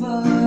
segala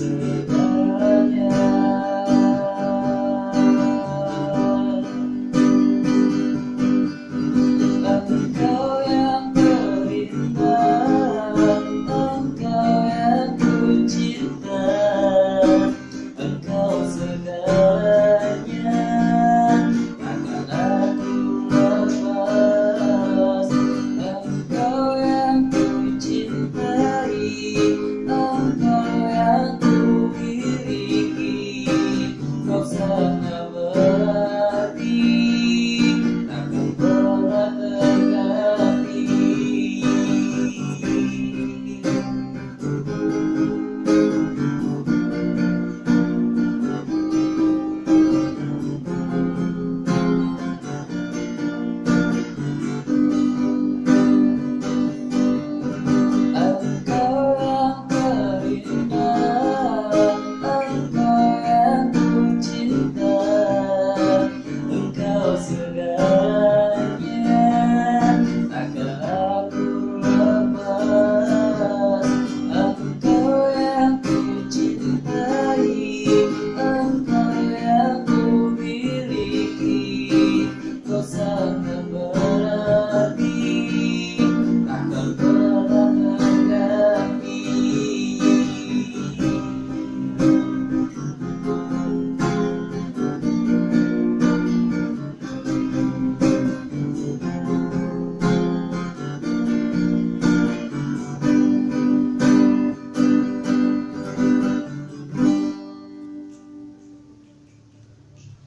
answer.